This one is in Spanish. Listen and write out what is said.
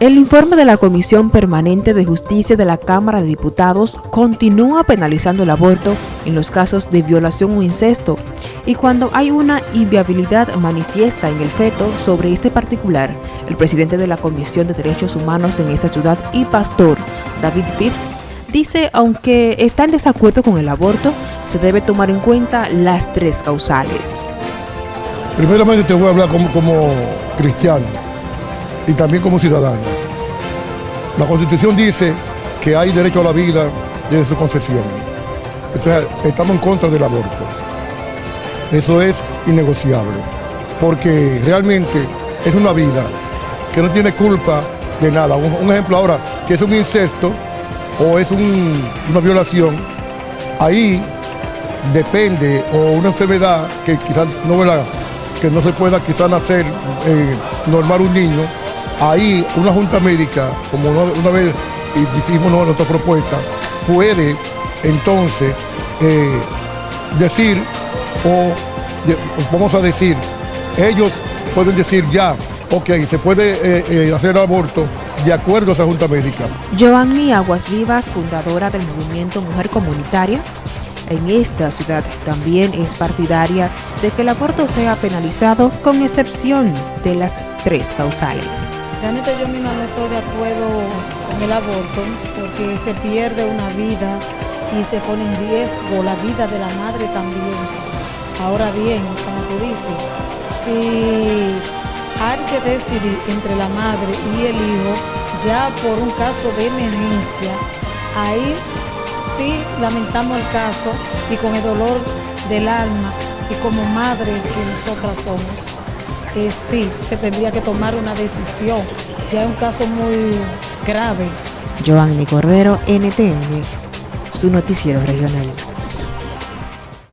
El informe de la Comisión Permanente de Justicia de la Cámara de Diputados continúa penalizando el aborto en los casos de violación o incesto y cuando hay una inviabilidad manifiesta en el feto sobre este particular, el presidente de la Comisión de Derechos Humanos en esta ciudad y pastor, David Fitz, dice aunque está en desacuerdo con el aborto, se debe tomar en cuenta las tres causales. Primeramente te voy a hablar como, como cristiano y también como ciudadano. La Constitución dice que hay derecho a la vida desde su concepción. Entonces, estamos en contra del aborto. Eso es innegociable, porque realmente es una vida que no tiene culpa de nada. Un, ejemplo ahora, que es un incesto o es una violación, ahí depende, o una enfermedad que quizás no, que no se pueda quizás nacer eh, normal un niño, ahí una junta médica, como una, vez hicimos nuestra propuesta, puede entonces eh, decir, o vamos a decir, ellos pueden decir ya, ok, se puede eh, eh, hacer aborto de acuerdo a esa junta médica. Giovanni Aguas Vivas, fundadora del movimiento Mujer Comunitaria, en esta ciudad también es partidaria de que el aborto sea penalizado con excepción de las tres causales. Realmente yo misma no estoy de acuerdo con el aborto porque se pierde una vida y se pone en riesgo la vida de la madre también. Ahora bien, como tú dices, si hay que decidir entre la madre y el hijo, ya por un caso de emergencia, ahí lamentamos el caso y con el dolor del alma y como madre que nosotras somos sí, se tendría que tomar una decisión. Ya es un caso muy grave. Giovanni Cordero, NTN, su noticiero regional.